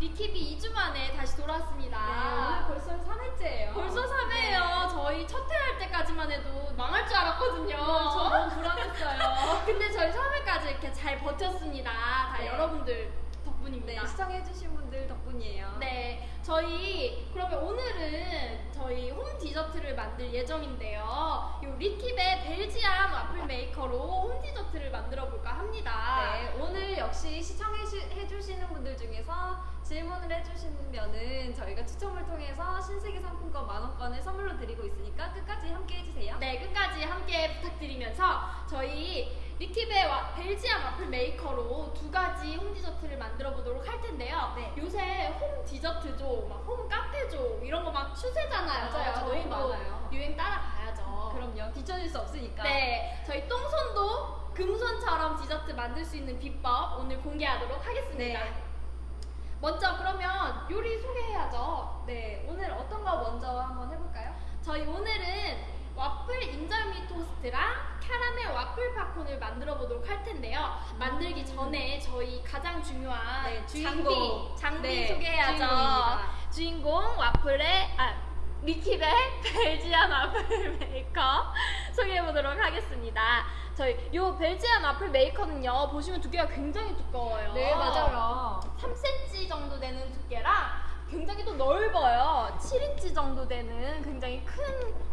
리킵이 2주 만에 다시 돌아왔습니다. 네, 오늘 벌써 3회째예요. 벌써 3회예요. 저희 첫 회 할 때까지만 해도 망할 줄 알았거든요. 저 너무 불안했어요. 근데 저희 3회까지 이렇게 잘 버텼습니다. 다 네. 여러분들 덕분입니다. 네, 시청해주신 분들 덕분이에요. 네, 저희 그러면 오늘은 저희 홈 디저트를 만들 예정인데요. 요 리킵의 Belgian 와플 메이커로 홈 디저트를 만들어 볼까 합니다. 네, 오늘 역시 시청해주시는 분들 중에서 질문을 해주시면은 저희가 추첨을 통해서 신세계 상품권 만원권을 선물로 드리고 있으니까 끝까지 함께 해주세요. 네, 끝까지 함께 부탁드리면서 저희 리킵의 와- Belgian 와플 메이커로 두 가지 홈 디저트를 만들어 보도록 할 텐데요. 네. 요새 홈 디저트죠, 막홈 카페죠, 이런 거 막 추세잖아요. 맞아요. 저희도 너무 많아요. 유행 따라가야죠. 그럼요. 뒤처질 수 없으니까. 네, 저희 똥손도 금손처럼 디저트 만들 수 있는 비법 오늘 공개하도록 하겠습니다. 네. 먼저 그러면 요리 소개해야죠. 네, 오늘 어떤 거 먼저 한번 해볼까요? 저희 오늘은 와플 인절미 토스트랑 캐러멜 와플 팝콘을 만들어 보도록 할 텐데요. 만들기 전에 저희 가장 중요한 네, 장비, 주인공. 장비 네, 소개해야죠. 주인공입니다. 주인공 와플의 아 리킵의 Belgian 와플 메이커 소개해 보도록 하겠습니다. 저희 요 Belgian 와플 메이커는요 보시면 두께가 굉장히 두꺼워요. 네, 맞아요. 3cm 정도 되는 두께랑 굉장히 또 넓어요. 7인치 정도 되는 굉장히 큰,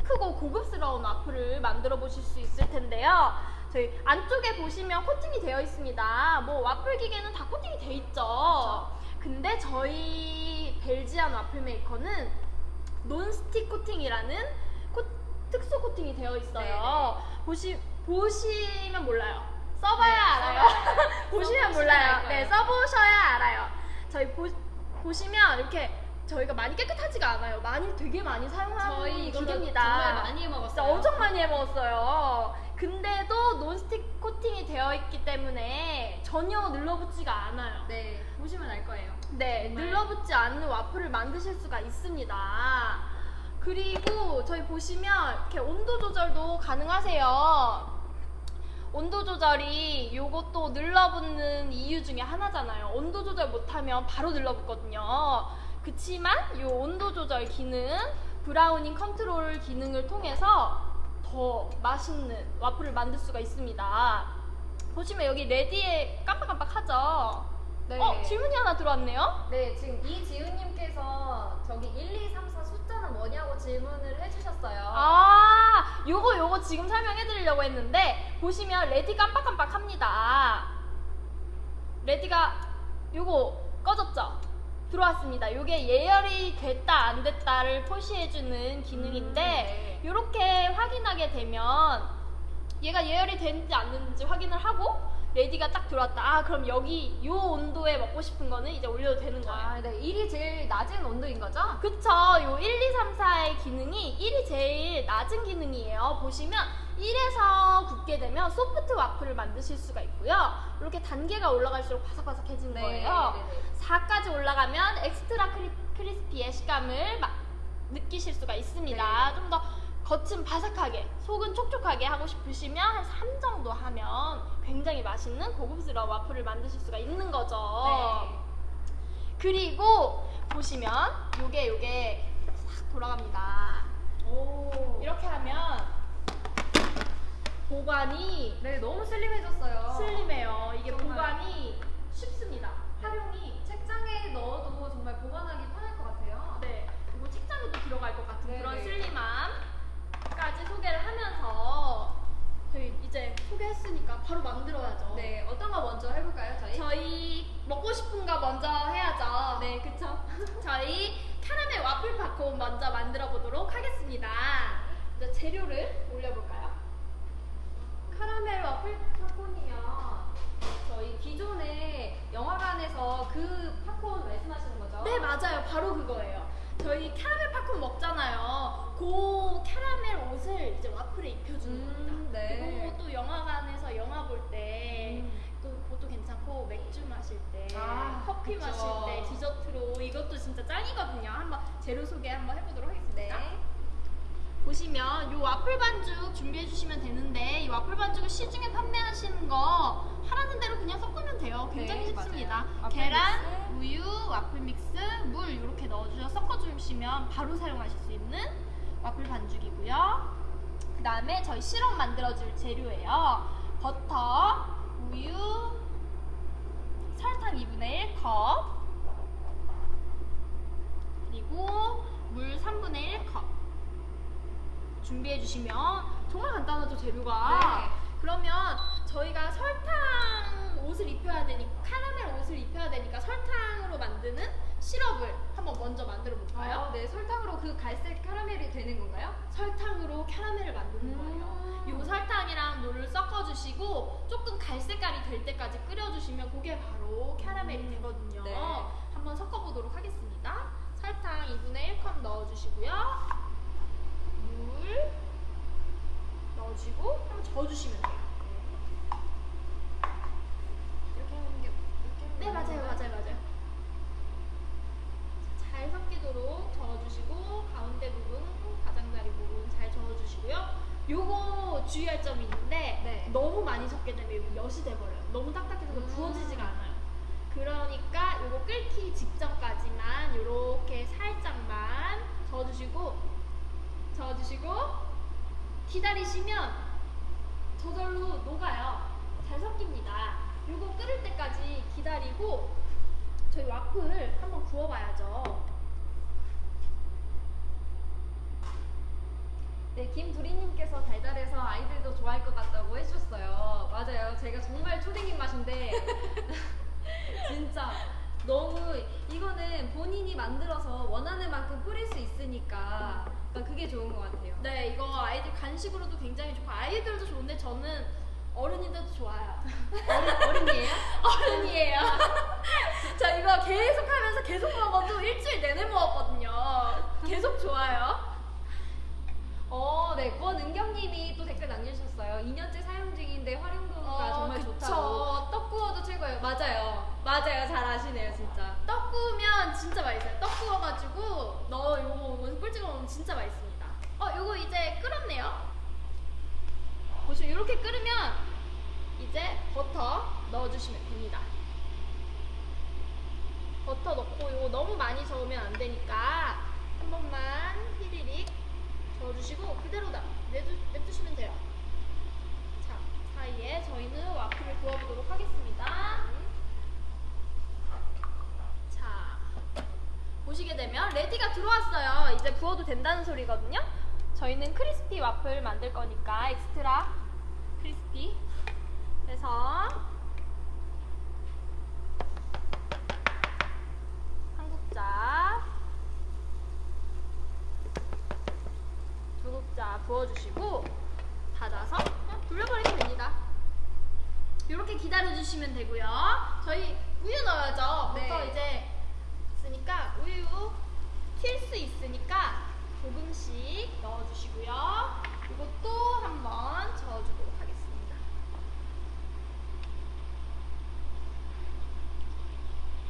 크고 고급스러운 와플을 만들어 보실 수 있을 텐데요. 저희 안쪽에 보시면 코팅이 되어 있습니다. 뭐 와플 기계는 다 코팅이 돼 있죠. 근데 저희 Belgian 와플 메이커는 non-stick 코팅이라는 코- 특수 코팅이 되어 있어요. 보시, 보시면 몰라요. 써봐야 네, 알아요. 써봐야. 보시면 몰라요. 네, 써보셔야 알아요. 저희 보, 보시면 이렇게 저희가 많이 깨끗하지가 않아요. 많이 되게 많이 사용하는 저희 기계입니다. 정말 많이 해 진짜 먹었어요. 엄청 많이 해 먹었어요. 근데도 논스틱 코팅이 되어 있기 때문에 전혀 눌러붙지가 않아요. 네, 보시면 알 거예요. 네, 정말. 눌러붙지 않는 와플을 만드실 수가 있습니다. 그리고 저희 보시면 이렇게 온도 조절도 가능하세요. 온도 조절이 요것도 눌러붙는 이유 중에 하나잖아요. 온도 조절 못하면 바로 눌러붙거든요. 그치만 요 온도 조절 기능, browning control 기능을 통해서 더 맛있는 와플을 만들 수가 있습니다. 보시면 여기 ready에 깜빡깜빡하죠? 네. 어, 질문이 하나 들어왔네요? 네, 지금 이지훈님께서 저기 1, 2, 3, 4 숫자는 뭐냐고 질문을 해주셨어요. 아, 요거 요거 지금 설명해 드리려고 했는데 보시면 ready 깜빡깜빡 합니다. ready가 요거 꺼졌죠? 들어왔습니다. 요게 예열이 됐다 안 됐다를 표시해 주는 기능인데 음, 네. 확인하게 되면 얘가 예열이 됐는지 안 됐는지 확인을 하고 ready가 딱 들어왔다. 아, 그럼 여기 요 온도에 먹고 싶은 거는 이제 올려도 되는 거예요. 아, 네, 1이 제일 낮은 온도인 거죠? 그쵸. 요 1, 2, 3, 4의 기능이 1이 제일 낮은 기능이에요. 보시면 1에서 굽게 되면 soft 와플을 만드실 수가 있고요. 이렇게 단계가 올라갈수록 바삭바삭해지는 거예요. 네, 네. 4까지 올라가면 extra cri, crispy의 식감을 마- 느끼실 수가 있습니다. 네. 좀더 겉은 바삭하게, 속은 촉촉하게 하고 싶으시면 한 3 정도 하면 굉장히 맛있는 고급스러운 와플을 만드실 수가 있는 거죠. 네. 그리고 보시면 요게 요게 싹 돌아갑니다. 오. 이렇게 하면 보관이 네, 너무 슬림해졌어요. 슬림해요. 이게 정말. 보관이 쉽습니다. 활용이 책장에 넣어도 정말 보관하기 편할 것 같아요. 네 그리고 책장에도 들어갈 것 같은 네, 그런 네. 슬림함 까지 소개를 하면서 저희 이제 소개했으니까 바로 만들어야죠. 네, 어떤 거 먼저 해볼까요, 저희? 저희 먹고 싶은 거 먼저 해야죠. 네, 그쵸. 저희 카라멜 와플 팝콘 먼저 만들어 보도록 하겠습니다. 이제 재료를 올려볼까요? 카라멜 와플 팝콘이요. 저희 기존에 영화관에서 그 팝콘 말씀하시는 거죠? 네 맞아요 바로 그거예요 저희 캐러멜 팝콘 먹잖아요 그 캐러멜 옷을 이제 와플에 입혀주는 음, 겁니다 네. 그리고 또 영화 관에서 영화 볼 때 음. 또 그것도 괜찮고 맥주 마실 때 아, 커피 그쵸. 마실 때 디저트로 이것도 진짜 짱이거든요 한번 재료 소개 한번 해보도록 하겠습니다 네. 보시면 이 와플 반죽 준비해 주시면 되는데 이 와플 반죽을 시중에 판매하시는 거 하라는 대로 그냥 섞으면 돼요. 굉장히 네, 쉽습니다. 계란, 믹스. 우유, 와플 믹스, 이렇게 넣어주셔서 섞어주시면 바로 사용하실 수 있는 와플 반죽이고요. 그 다음에 저희 시럽 만들어줄 재료예요. 버터, 우유, 설탕 2분의 1컵, 그리고 물 3분의 1컵 준비해 주시면 정말 간단하죠 재료가 네. 그러면 저희가 설탕 옷을 입혀야 되니까 카라멜 옷을 입혀야 되니까 설탕으로 만드는 시럽을 한번 먼저 만들어 볼까요? 어, 네, 설탕으로 그 갈색 카라멜이 되는 건가요? 설탕으로 캐러멜을 만드는 음. 거예요. 요 설탕이랑 물을 섞어주시고 조금 갈색깔이 될 때까지 끓여주시면 그게 바로 캐러멜이 음. 되거든요. 네. 한번 섞어보도록 하겠습니다. 설탕 2분의 1컵 넣어주시고요. 물 넣어주시고 한번 저어주시면 돼요. 이렇게 하는 게 이렇게 네 하는 맞아요 건가요? 맞아요 맞아요 잘 섞이도록 저어주시고 가운데 부분 가장자리 부분 잘 저어주시고요 요거 주의할 점이 있는데 네. 너무 많이 섞게 되면 이거 엿이 돼버려요 너무 딱딱해서 음. 부어지지가 않아요 그러니까 요거 끓기 직전까지만 요렇게 살짝만 저어주시고 저어주시고 기다리시면 저절로 녹아요. 잘 섞입니다. 요거 끓을 때까지 기다리고 저희 와플 한번 구워봐야죠. 네, 김두리님께서 달달해서 아이들도 좋아할 것 같다고 해주셨어요. 맞아요. 제가 정말 초딩 입맛인데 진짜 너무 이거는 본인이 만들어서 원하는 만큼 뿌릴 수 있으니까 그러니까 그게 좋은 것 같아요. 네, 이거 아이들 간식으로도 굉장히 좋고 아이들도 좋은데 저는 어른이들도 좋아요. 어른, 어른이에요? 어른이에요. 저 이거 계속 하면서 계속 먹어도 일주일 내내 먹었거든요. 계속 좋아요. 어, 네. 권은경님이 또 댓글 남겨주셨어요. 2년째 사용 중인데 활용도가 어, 정말 그쵸. 좋다고. 떡 구워도 최고예요. 맞아요. 맞아요. 잘 아시네요, 진짜. 떡 구우면 진짜 맛있어요. 떡 구워가지고 너 요거 꿀 찍어 먹으면 진짜 맛있습니다. 어, 요거 이제 끓었네요. 보시면 이렇게 끓으면 이제 버터 넣어주시면 됩니다. 버터 넣고 이거 너무 많이 저으면 안 되니까 한 번만 히리릭 저어주시고 그대로 다 내두, 냅두시면 돼요. 자, 사이에 저희는 와플을 구워보도록 하겠습니다. 자, 보시게 되면 ready가 들어왔어요. 이제 부어도 된다는 소리거든요. 저희는 crispy 와플 만들 거니까 extra crispy. 그래서 한 국자, 두 국자 부어주시고 닫아서 그냥 돌려버리면 됩니다. 이렇게 기다려주시면 되고요. 저희 우유 넣어야죠. 네. 부터 이제 있으니까 우유 튈 수 있으니까 조금씩 넣어주시고요. 이것도 한번 저어주도록 하겠습니다.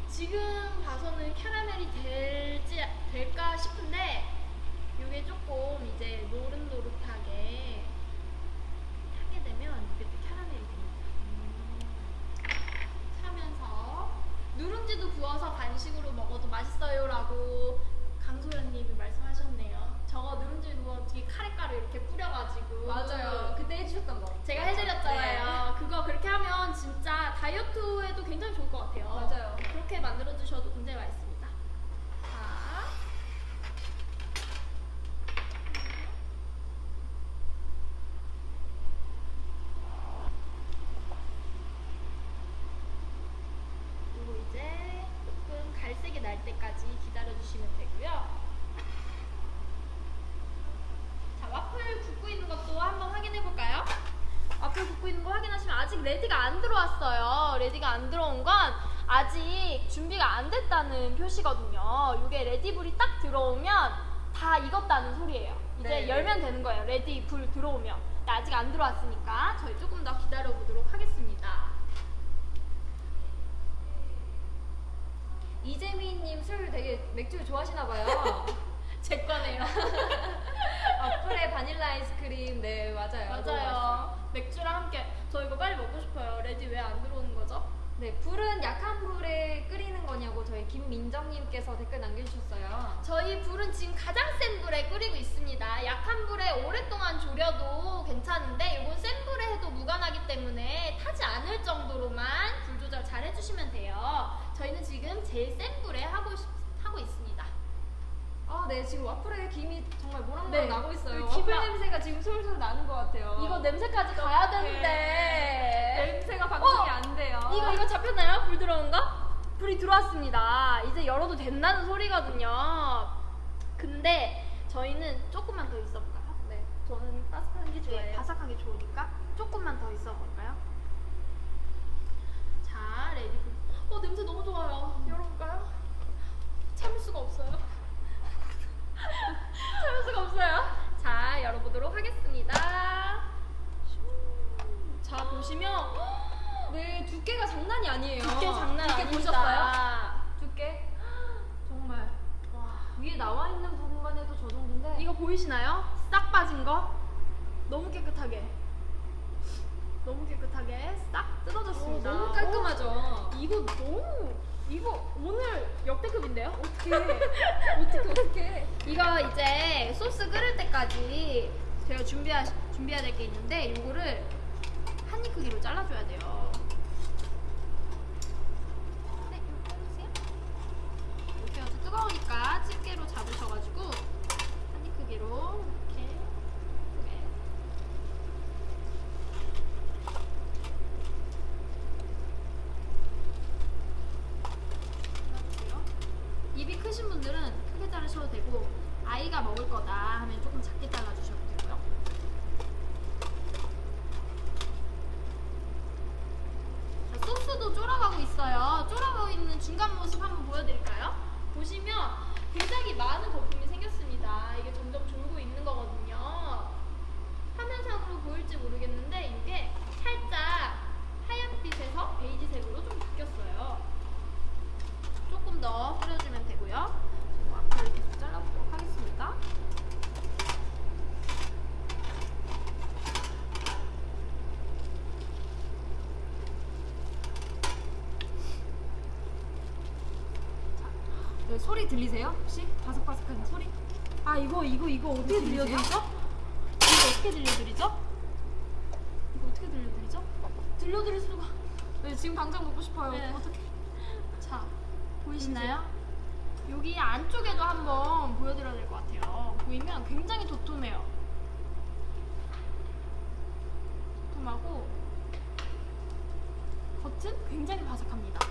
지금 봐서는 캐러멜이 될지 될까 싶은데 이게 조금 이제 노릇노릇하게 하게 되면 이게 또 캐러멜이 됩니다. 차면서 누룽지도 구워서 간식으로 먹어도 맛있어요라고 강소연님이 말씀하셨네요. 저거 누룽지 구워 뒤에 카레가루 이렇게 뿌려가지고 맞아요. 그때 해주셨던 거. 제가 해드렸잖아요. 그거 그렇게 하면 진짜 다이어트에도 굉장히 좋을 것 같아요. 맞아요. 그렇게 만들어 주셔도 굉장히 맛있습니다. 자. 그리고 이제 조금 갈색이 날 때까지 기다려 주시면 되고요. 자, 와플 굽고 있는 것도 한번 확인해 볼까요? 와플 굽고 있는 거 확인하시면 아직 ready가 안 들어왔어요. ready가 안 들어온 건 아직 됐다는 표시거든요. 이게 ready불이 딱 들어오면 다 익었다는 소리예요. 이제 네. 열면 되는 거예요. ready 불 들어오면. 아직 안 들어왔으니까 저희 조금 더 기다려 보도록 하겠습니다. 이재민님 술 되게 맥주 좋아하시나 봐요. 제 거네요. 와플에 바닐라 아이스크림, 네 맞아요. 맞아요. 맥주랑 함께 저 이거 빨리 먹고 싶어요. ready 왜 안 들어오는? 네, 불은 약한 불에 끓이는 거냐고 저희 김민정님께서 댓글 남겨주셨어요. 저희 불은 지금 가장 센 불에 끓이고 있습니다. 약한 불에 오랫동안 졸여도 괜찮은데 이건 센 불에 해도 무관하기 때문에 타지 않을 정도로만 불 조절 잘 해주시면 돼요. 저희는 지금 제일 센 불에 하고, 있- 하고 있습니다. 아, 네, 지금 와플에 김이 정말 모락모락 네, 나고 있어요. 여기 기분 기분- 냄새가 지금 솔솔 나는 것 같아요. 이거 냄새까지 가야 되는데. 냄새가 방송이 어, 안 돼요. 이거 이거 잡혔나요? 불 들어온 거? 불이 들어왔습니다. 이제 열어도 된다는 소리거든요. 근데 저희는 조금만 더 있어 볼까요? 네. 저는 바삭한 게 좋아해요. 네, 바삭하게 좋으니까 조금만 더 있어 볼까요? 자, ready. 어 냄새 너무 좋아요. 열어볼까요? 참을 수가 없어요. 참을 수가 없어요. 자, 열어보도록 하겠습니다. 자, 보시면 네, 두께가 장난이 아니에요. 두께 장난 두께 아닙니다. 보셨어요? 두께? 정말 와, 위에 나와 있는 부분만 해도 저 정도인데 이거 보이시나요? 싹 빠진 거? 너무 깨끗하게. 너무 깨끗하게 싹 어, 뜯어졌습니다. 너무 깔끔하죠. 어, 이거 너무 이거 오늘 역대급인데요? 어떻게 어떻게 어떻게? 이거 이제 소스 끓을 때까지 제가 준비하 준비해야 될 게 있는데 이거를 한 입 크기로 잘라줘야 돼요. 네, 이렇게 해주세요. 이렇게 해서 뜨거우니까 집게로 잡으셔가지고 한 입 크기로 이렇게 예쁘게. 잘라주세요. 입이 크신 분들은 크게 자르셔도 되고 아이가 먹을 거다 하면 조금 작게 잘라주셔도 되고요. 자, 소스도 쫄아가고 있어요. 쫄아가고 있는 중간 모습 한번 보여드릴까요? 보시면 굉장히 많은 거품이 생겼습니다. 이게 점점 졸고 있는 거거든요. 화면상으로 보일지 모르겠는데 이게 살짝 하얀빛에서 베이지색으로 좀 바뀌었어요. 조금 더 뿌려주면 되고요. 지금 앞을 계속 잘라보도록 하겠습니다. 네, 소리 들리세요? 혹시 바삭바삭한 소리? 아 이거 이거 이거 어떻게? 들려드리죠? 이거 어떻게 들려드리죠? 이거 어떻게 들려드리죠? 들려드릴 수가. 네, 지금 당장 먹고 싶어요. 네. 어떻게? 자 보이시나요? 여기 안쪽에도 한번 보여드려야 될 것 같아요. 보이면 굉장히 도톰해요. 도톰하고 겉은 굉장히 바삭합니다.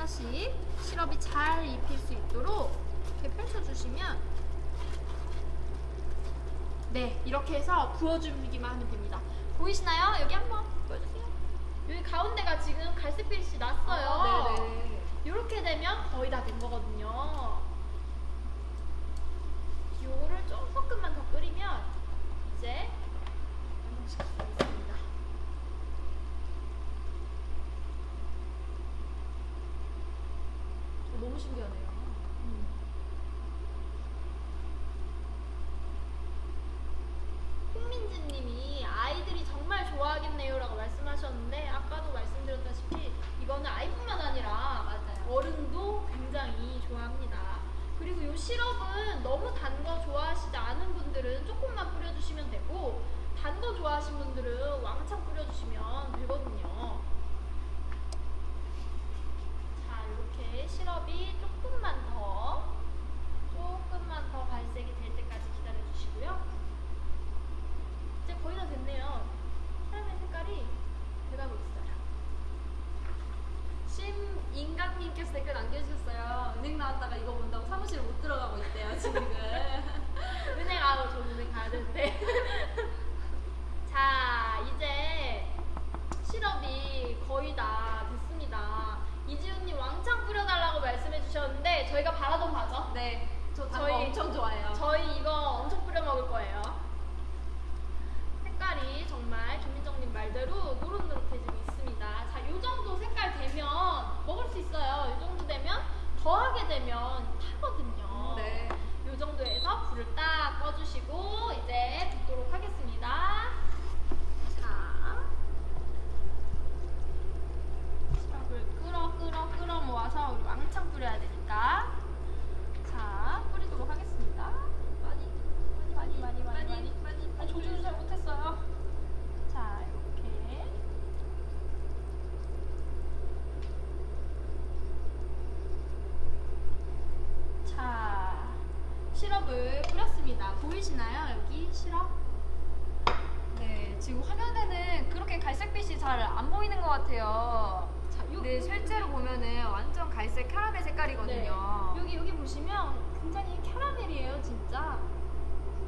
하나씩 시럽이 잘 입힐 수 있도록 이렇게 펼쳐주시면 네 이렇게 해서 부어주기만 하면 됩니다. 보이시나요? 여기 한번 보여주세요. 여기 가운데가 지금 갈색빛이 났어요. 아, 네네. 이렇게 되면 거의 다 된 거거든요.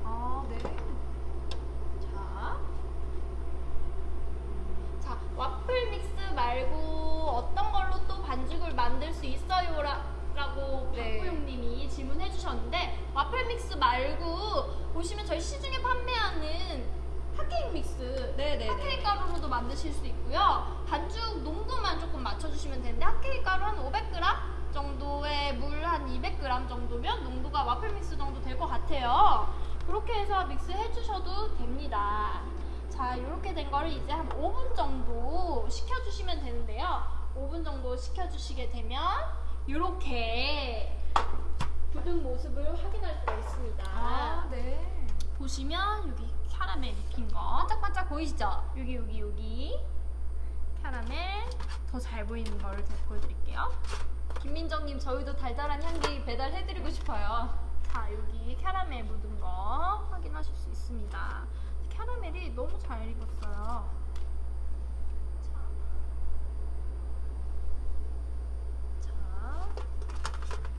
아, 네. 자, 자 와플 믹스 말고 어떤 걸로 또 반죽을 만들 수 있어요? 라고 네. 박구용님이 질문해 주셨는데 와플 믹스 말고 보시면 저희 시중에 판매하는 핫케이크 믹스 네네네. 핫케이크 가루로도 만드실 수 있고요 반죽 농도만 조금 맞춰주시면 되는데 핫케이크 가루 한 500g 정도에 물한 200g 정도면 농도가 와플 믹스 정도 될 것 같아요. 그렇게 해서 믹스 해 주셔도 됩니다. 자 이렇게 된 거를 이제 한 5분 정도 식혀주시면 되는데요. 5분 정도 식혀주시게 되면 이렇게 굳은 모습을 확인할 수가 있습니다. 아, 네. 보시면 여기 캐러멜 입힌 거. 반짝반짝 보이시죠? 여기 여기 여기. 캐러멜 더 잘 보이는 거를 제가 보여드릴게요 김민정님, 저희도 달달한 향기 배달해드리고 싶어요. 자 여기 캐러멜 묻은 거 확인하실 수 있습니다 캐러멜이 너무 잘 익었어요 자, 자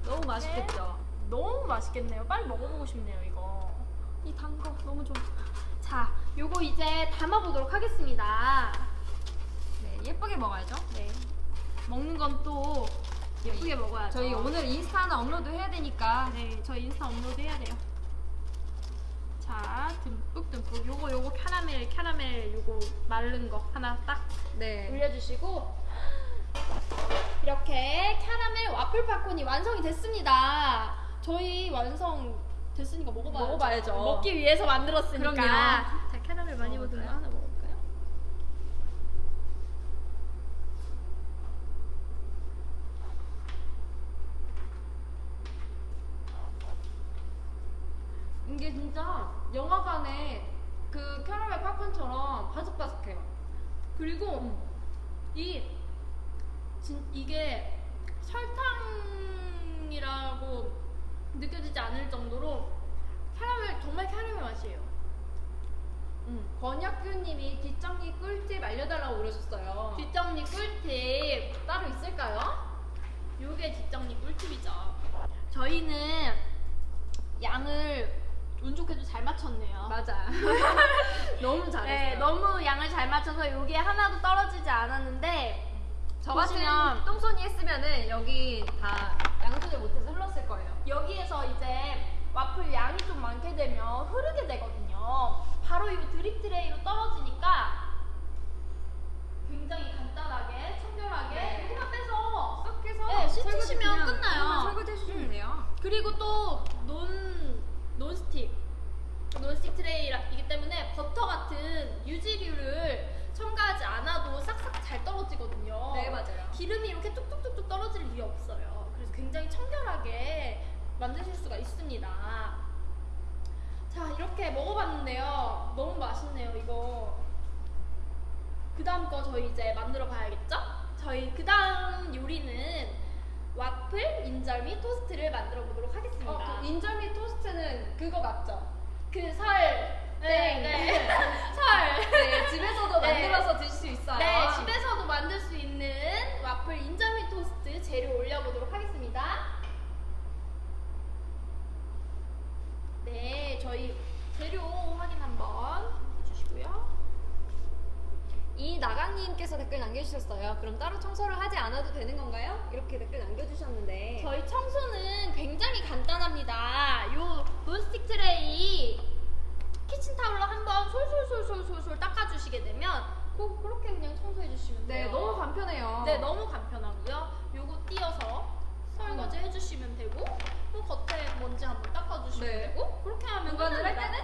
너무 맛있겠죠? 너무 맛있겠네요. 빨리 먹어보고 싶네요, 이거. 이 단 거 너무 좋아. 자, 요거 이제 담아보도록 하겠습니다. 네, 예쁘게 먹어야죠. 네. 먹는 건또 예쁘게 먹어야죠. 저희 오늘 인스타 하나 업로드 해야 되니까. 네, 저 인스타 업로드 해야 돼요. 자, 듬뿍 듬뿍. 요거 요거 캐러멜 캐러멜 요거 마른 거 하나 딱 네. 올려주시고 이렇게 캐러멜 와플 팝콘이 완성이 됐습니다. 저희 완성 됐으니까 먹어봐야죠. 먹어봐야죠. 먹기 위해서 만들었으니까. 그럼요. 자, 캐러멜 많이 묻은 거? 하나 먹어볼까요? 이게 진짜 영화관에 그 캐러멜 팝콘처럼 바삭바삭해요. 그리고 이 진, 이게 설탕이라고 느껴지지 않을 정도로 캐러멜 정말 캐러멜 맛이에요. 음, 권혁규님이 뒷정리 꿀팁 알려달라고 그러셨어요. 뒷정리 꿀팁 따로 있을까요? 요게 뒷정리 꿀팁이죠. 저희는 양을 운 좋게도 잘 맞췄네요. 맞아. 너무 잘했어요. 네, 너무 양을 잘 맞춰서 요게 하나도 떨어지지 않았는데 저 같은 보시면- 똥손이 했으면은 여기 다 양 조절을 못해서 흘렀을 거예요. 여기에서 이제 와플 양이 좀 많게 되면 흐르게 되거든요. 바로 이 drip tray로 떨어지니까 굉장히 간단하게 청결하게 네. 여기만 빼서 쏙 해서 네, 씻으시면 끝나요. 설거지 해주시면 음. 돼요. 그리고 또 non, 논스틱 논스틱 트레이이기 때문에 버터 같은 유지류를 첨가하지 않아도 싹싹 잘 떨어지거든요. 네, 맞아요. 기름이 이렇게 뚝뚝뚝뚝 떨어질 일이 없어요. 그래서 굉장히 청결하게 만드실 수가 있습니다. 자, 이렇게 먹어봤는데요. 너무 맛있네요, 이거. 그 다음 거 저희 이제 만들어 봐야겠죠? 저희 그 다음 요리는 와플, 인절미, 토스트를 만들어 보도록 하겠습니다. 어, 그 인절미 토스트는 그거 맞죠? 그 설. 네, 네. 설. 네, 집에서도 네. 만들어서 드실 수 있어요. 네, 집에서도 만들 수 있는 와플 인절미 토스트 재료 올려보도록 하겠습니다. 네, 저희 재료 확인 한번 해주시고요. 이 나강님께서 댓글 남겨주셨어요. 그럼 따로 청소를 하지 않아도 되는 건가요? 이렇게 댓글 남겨주셨는데. 저희 청소는 굉장히 간단합니다. 요 non-stick tray 키친타올로 한번 솔솔솔솔솔솔 닦아주시게 되면 고, 그렇게 그냥 청소해 주시면 네, 돼요. 너무 간편해요. 네, 너무 간편하고요. 요거 띄어서 설거지 해주시면 되고 뭐 겉에 먼지 한번 닦아주시면 네. 되고 그렇게 하면 할 끝납니다. 때는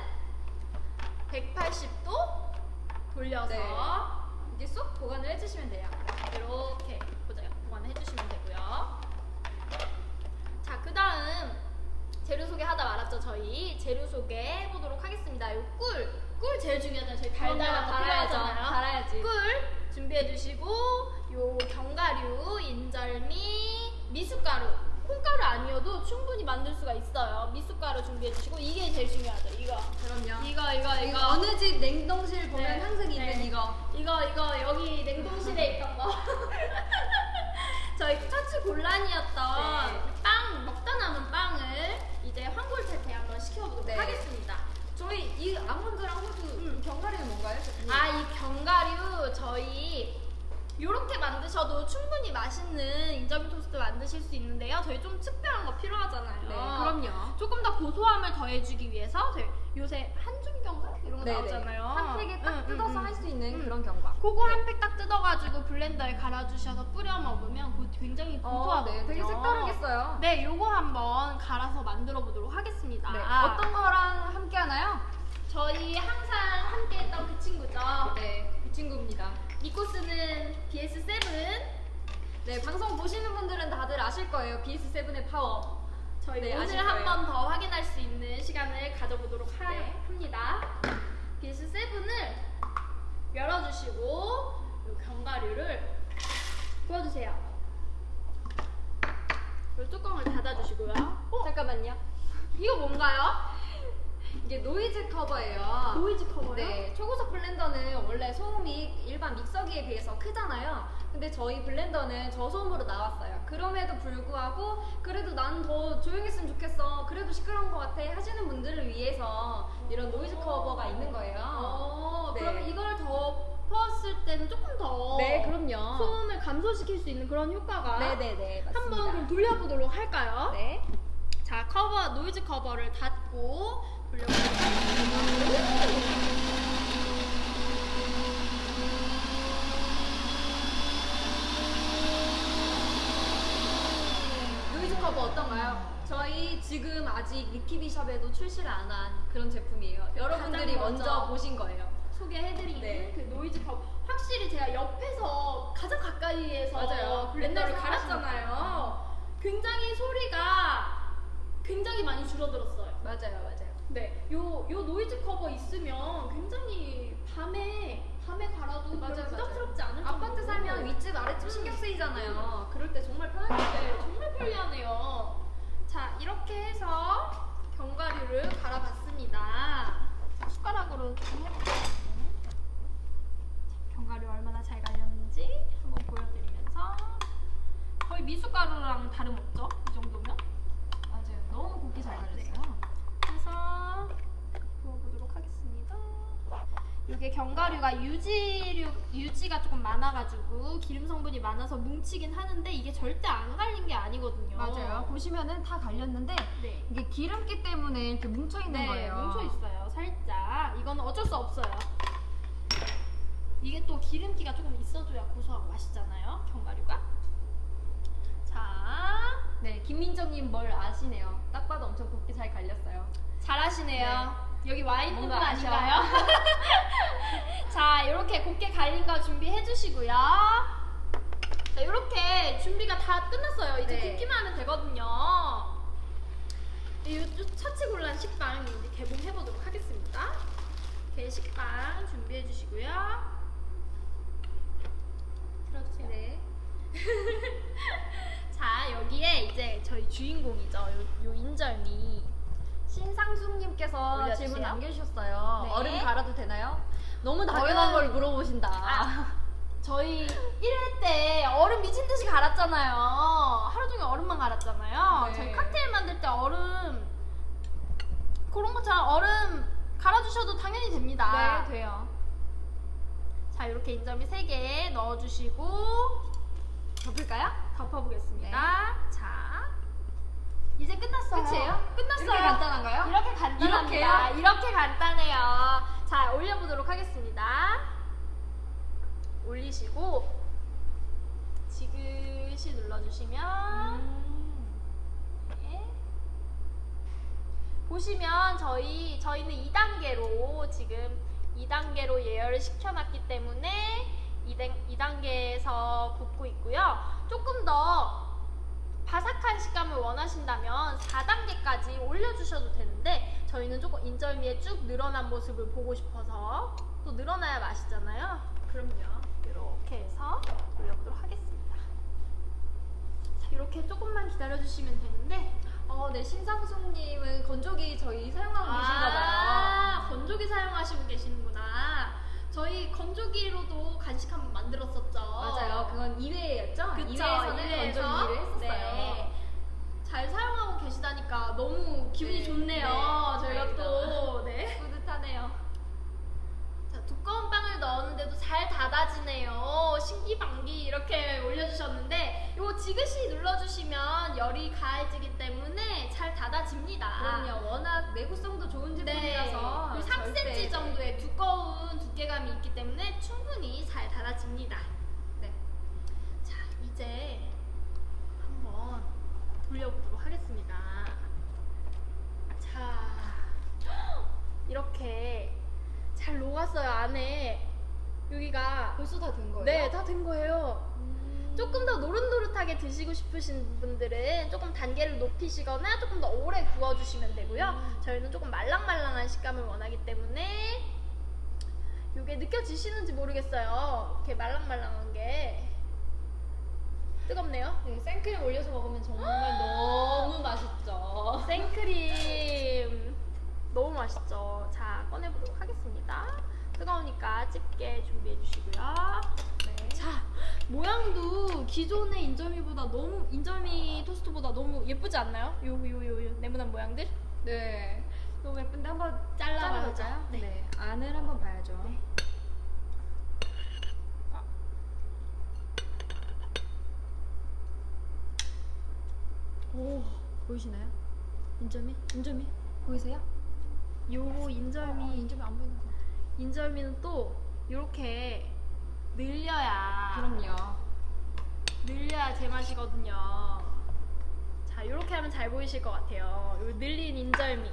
180도 돌려서 네. 이게 쏙 보관을 해주시면 돼요. 이렇게 보자 보관해 주시면 되고요. 자, 그 다음 재료 소개하다 말았죠 저희 재료 소개해 보도록 하겠습니다. 요 꿀, 꿀 제일 중요하잖아요. 저희 달달한 거 달아야죠. 달아야지. 꿀 준비해 주시고 요 견과류, 인절미, 미숫가루. 콩가루 아니어도 충분히 만들 수가 있어요. 미숫가루 준비해 주시고 이게 제일 중요하죠. 이거. 그럼요. 이거 이거 이거. 이거 어느 집 냉동실 보면 네. 항상 네. 있는 이거. 이거 이거 여기 냉동실에 있던 거 저희 카츠 곤란이었던 네. 빵 먹다 남은 빵을 이제 황골태태 한번 시켜보도록 네. 하겠습니다 저희 이 아몬드랑 호두 음. 견과류는 뭔가요? 아 이 견과류 저희 요렇게 만드셔도 충분히 맛있는 인절미 토스트 만드실 수 있는데요 저희 좀 특별한 거 필요하잖아요 네, 그럼요. 조금 더 고소함을 더해주기 위해서 저희 요새 한줌 경과 이런 거 네네. 나오잖아요 한 팩에 딱 응, 응, 뜯어서 응. 할수 있는 음. 그런 견과. 그거 네. 한팩 딱 뜯어가지고 블렌더에 갈아주셔서 뿌려 먹으면 그거 굉장히 어, 고소하거든요. 네, 되게 색다르겠어요. 네, 요거 한번 갈아서 만들어 보도록 하겠습니다. 네, 어떤 거랑 함께 하나요? 저희 항상 함께 했던 그 친구죠. 네, 그 친구입니다. 니코스는 BS7. 네, 방송 보시는 분들은 다들 아실 거예요. BS7의 파워. 저희 네, 오늘 한. 번 더 확인할 수 있는 시간을 가져보도록 하, 네. 합니다. BS7을 열어주시고 요 견과류를 부어주세요. 요 뚜껑을 닫아주시고요. 어? 잠깐만요. 이거 뭔가요? 이게 노이즈 커버예요. 노이즈 커버요? 네, 초고속 블렌더는 원래 소음이 일반 믹서기에 비해서 크잖아요. 근데 저희 블렌더는 저소음으로 나왔어요. 그럼에도 불구하고 그래도 난 더 조용했으면 좋겠어. 그래도 시끄러운 것 같아 하시는 분들을 위해서 이런 노이즈 커버가 있는 거예요. 어, 네. 그러면 이걸 덮었을 때는 조금 더 네, 그럼요. 소음을 감소시킬 수 있는 그런 효과가 네네네, 맞습니다. 한번 그럼 돌려보도록 할까요? 네. 자, 커버, 노이즈 커버를 닫고 노이즈 커버 어떤가요? 저희 지금 아직 리키비 샵에도 출시를 안 한 그런 제품이에요. 여러분들이 먼저, 먼저 보신 거예요. 소개해드리는 네. 그 노이즈 커버. 확실히 제가 옆에서 가장 가까이에서 맞아요. 블렌더를 맨날 갈았잖아요. 굉장히 소리가 굉장히 많이 줄어들었어요. 맞아요, 맞아요. 네, 요, 요 노이즈 커버 있으면 굉장히 밤에, 밤에 갈아도 맞아요. 부담스럽지 않을 아파트 정도로. 살면 윗집 아랫집 신경 쓰이잖아요. 그럴 때 정말 편하겠어요. 네, 정말 편리하네요. 자, 이렇게 해서 견과류를 갈아봤습니다. 자, 숟가락으로 좀 해볼게요. 자, 견과류 얼마나 잘 갈렸는지 한번 보여드리면서 거의 미숫가루랑 다름없죠? 이 정도면? 맞아요. 너무 곱게 잘 네. 갈렸어요. 해서 부어보도록 하겠습니다. 이게 견과류가 유지류 유지가 조금 많아가지고 기름 성분이 많아서 뭉치긴 하는데 이게 절대 안 갈린 게 아니거든요. 맞아요. 보시면은 다 갈렸는데 네. 이게 기름기 때문에 이렇게 뭉쳐 있는 네, 거예요. 뭉쳐 있어요. 살짝. 이거는 어쩔 수 없어요. 이게 또 기름기가 조금 있어줘야 고소하고 맛있잖아요. 견과류가. 자, 네, 김민정님 뭘 아시네요. 딱 봐도 엄청 곱게 잘 갈렸어요. 잘하시네요. 여기 부분 뭔가 아셔. 아닌가요? 자, 이렇게 곱게 갈린 거 준비해 주시고요. 자, 이렇게 준비가 다 끝났어요. 이제 네. 굽기만 하면 되거든요. 이 처치곤란 식빵 이제 개봉해 보도록 하겠습니다. 이렇게 식빵 준비해 주시고요. 들어주세요. 네. 자, 여기에 이제 저희 주인공이죠. 요, 요 인절미. 신상숙님께서 올려주세요. 질문 남겨주셨어요. 네. 얼음 갈아도 되나요? 너무 당연한 얼음- 걸 물어보신다. 아. 저희 1회 때 얼음 미친 듯이 갈았잖아요. 하루 종일 얼음만 갈았잖아요. 네. 저희 칵테일 만들 때 얼음 그런 것처럼 얼음 갈아주셔도 당연히 됩니다. 네, 돼요. 자, 이렇게 인절미 3개 넣어주시고 덮을까요? 덮어보겠습니다. 자, 이제 끝났어요. 끝이에요? 끝났어요. 이렇게 간단한가요? 이렇게 간단합니다. 이렇게요? 이렇게 간단해요. 자, 올려보도록 하겠습니다. 올리시고 지그시 눌러주시면 보시면 저희 저희는 2단계로 지금 2단계로 예열을 시켜놨기 때문에 2단계에서 굽고 있고요. 조금 원하신다면 4단계까지 올려주셔도 되는데 저희는 조금 인절미의 쭉 늘어난 모습을 보고 싶어서 또 늘어나야 맛있잖아요. 그럼요. 이렇게 해서 올려보도록 하겠습니다. 자, 이렇게 조금만 기다려주시면 되는데 어, 네, 신상숙님은 건조기 저희 사용하고 계신가 봐요. 아, 건조기 사용하시고 계시는구나. 저희 건조기로도 간식 한번 만들었었죠. 맞아요. 그건 2회였죠? 그쵸, 2회에서는 이회에서. 건조기를 했었어요. 네. 잘 사용하고 계시다니까 너무 기분이 네, 좋네요. 네, 저희가. 또 네. 뿌듯하네요. 자, 두꺼운 빵을 넣었는데도 잘 닫아지네요. 신기방기 이렇게 올려주셨는데 이거 지그시 눌러주시면 열이 가해지기 때문에 잘 닫아집니다. 그럼요. 워낙 내구성도 좋은 네. 제품이라서 절대- 3cm 정도의 두꺼운 두께감이 있기 때문에 충분히 잘 닫아집니다. 네. 자, 이제 한번 돌려보도록 하겠습니다. 자, 이렇게 잘 녹았어요, 안에. 여기가. 벌써 다 된 거예요? 네, 다 된 거예요. 음. 조금 더 노릇노릇하게 드시고 싶으신 분들은 조금 단계를 높이시거나 조금 더 오래 구워주시면 되고요. 음. 저희는 조금 말랑말랑한 식감을 원하기 때문에 이게 느껴지시는지 모르겠어요. 이렇게 말랑말랑한 게 뜨겁네요. 네, 생크림 올려서 먹으면 정말 너무 맛있죠. 생크림 너무 맛있죠. 자 꺼내보도록 하겠습니다. 뜨거우니까 집게 준비해 주시고요. 네. 자 모양도 기존의 인절미보다 너무 인절미 토스트보다 너무 예쁘지 않나요? 요 요 요 요 네모난 모양들 네. 너무 예쁜데 한번. 잘라볼까요? 네. 네. 안을 한번 봐야죠. 네. 오, 보이시나요? 인절미 인절미 보이세요? 요 어, 인절미 안 보이는 거. 인절미는 또 이렇게 늘려야 그럼요. 늘려야 제맛이거든요. 자, 이렇게 하면 잘 보이실 것 같아요. 요 늘린 인절미.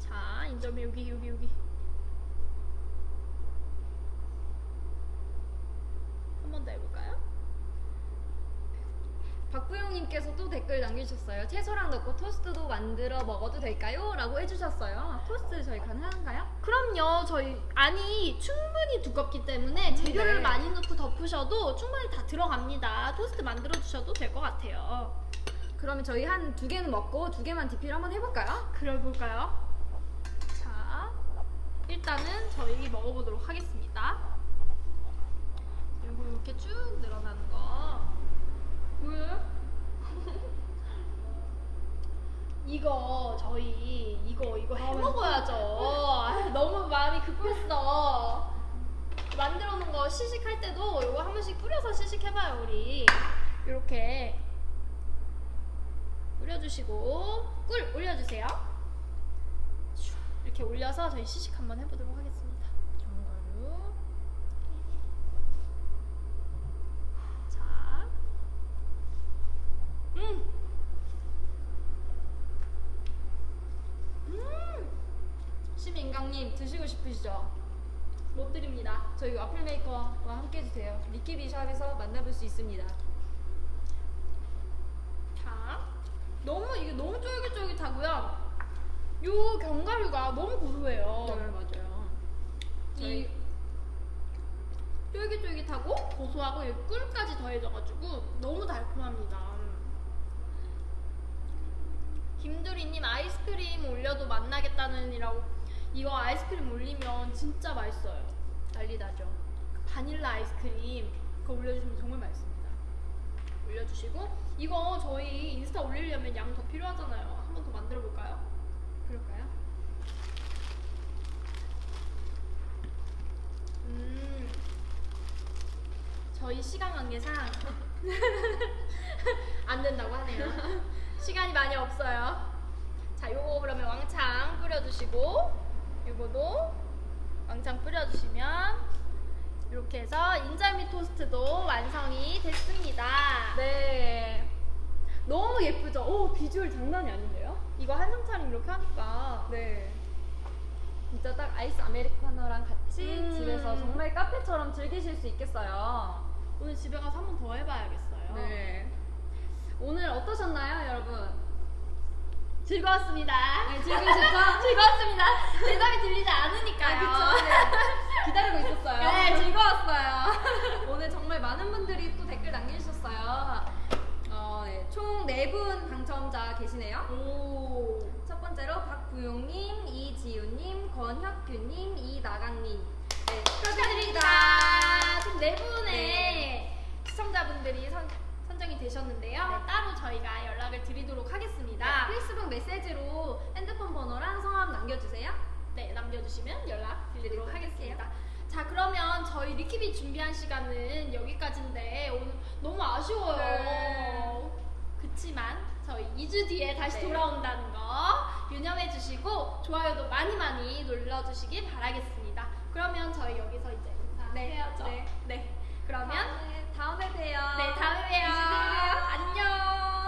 자, 인절미 여기 여기 여기. 한 번 더 해볼까요? 박부영님께서 또 댓글 남겨주셨어요. 채소랑 넣고 토스트도 만들어 먹어도 될까요? 라고 해주셨어요. 토스트 저희 가능한가요? 그럼요. 저희 안이 충분히 두껍기 때문에 재료를 네. 많이 넣고 덮으셔도 충분히 다 들어갑니다. 토스트 만들어 주셔도 될 것 같아요. 그러면 저희 한 두 개는 먹고 두 개만 DP를 한번 해볼까요? 그래 볼까요? 자, 일단은 저희 먹어보도록 하겠습니다. 이렇게 쭉 늘어나는 거. 보여요? 이거 저희 이거 이거 해 먹어야죠. 아, 너무 마음이 급했어. 만들어 놓은 거 시식할 때도 이거 한 번씩 뿌려서 시식해봐요 우리. 이렇게 뿌려주시고 꿀 올려주세요. 슉, 이렇게 올려서 저희 시식 한번 해보도록 하겠습니다. 견과류. 자, 음, 음, 심인강님 드시고 싶으시죠? 못 드립니다. 저희 와플 메이커와 함께 해주세요. 리키비 샵에서 만나볼 수 있습니다. 자, 너무 이게 너무 쫄깃쫄깃하고요. 요 견과류가 너무 고소해요. 네, 맞아요. 이 쫄깃쫄깃하고 고소하고 이 꿀까지 더해져가지고 너무 달콤합니다. 김두리님 아이스크림 올려도 만나겠다는 이라고 이거 아이스크림 올리면 진짜 맛있어요. 난리 나죠. 바닐라 아이스크림 그거 올려주시면 정말 맛있습니다. 올려주시고 이거 저희 인스타 올리려면 양 더 필요하잖아요. 한 번 더 만들어 볼까요? 그럴까요? 음, 저희 시간 관계상 안 된다고 하네요. 시간이 많이 없어요. 자, 요거 그러면 왕창 뿌려주시고, 요거도 왕창 뿌려주시면 이렇게 해서 인절미 토스트도 완성이 됐습니다. 네. 너무 예쁘죠? 오 비주얼 장난이 아닌데요? 이거 한정 차림 이렇게 하니까 네. 진짜 딱 아이스 아메리카노랑 같이 음. 집에서 정말 카페처럼 즐기실 수 있겠어요. 오늘 집에 가서 한 번 더 해봐야겠어요. 네. 오늘 어떠셨나요, 여러분? 즐거웠습니다. 네, 즐거우셨죠? 즐거웠습니다. 대답이 들리지 않으니까요. 아, 그쵸. 네. 기다리고 있었어요. 네, 즐거웠어요. 오늘 정말 많은 분들이 또 댓글 남겨주셨어요. 어, 네. 총 4분 당첨자 계시네요. 오. 첫 번째로 박부용님, 이지우님, 권혁규님, 이나강님. 네, 축하드립니다. 축하드립니다. 지금 네 분의 네. 시청자분들이 선, 선정이 되셨는데요. 네. 따로 저희가 연락을 드리도록 하겠습니다. 네, 페이스북 메시지로 핸드폰 번호랑 성함 남겨주세요. 네, 남겨주시면 연락드리도록 하겠습니다. 자 그러면 저희 리키비 준비한 시간은 여기까지인데 오늘 너무 아쉬워요. 네. 그치만 저희 2주 뒤에 다시 네. 돌아온다는 거 유념해 주시고 좋아요도 많이 많이 눌러 주시기 바라겠습니다. 그러면 저희 여기서 이제 네. 인사해야죠. 네. 네. 그러면 다음에 봬요. 네, 다음에 봬요. 안녕.